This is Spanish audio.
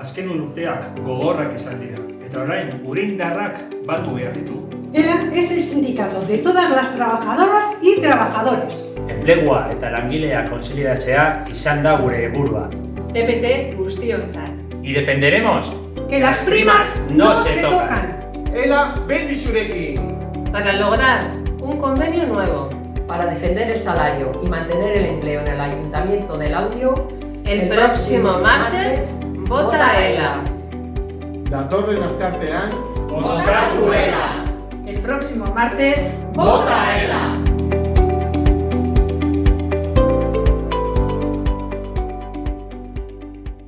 Azken urteak gogorrak izan dira, eta orain urindarrak batu behar ditu. ELA es el sindicato de todas las trabajadoras y trabajadores. Enplegua eta langilea kontziliatzea izan da gure helburua. TPT guztiontzat. Y defenderemos Que las primas no, se tocan. Ela beti zurekin! Para lograr un convenio nuevo. Para defender el salario y mantener el empleo en el Ayuntamiento del Audio, El, próximo martes, vota ELA. Datorren asteartean, Osatu ELA. El próximo martes, Vota ELA!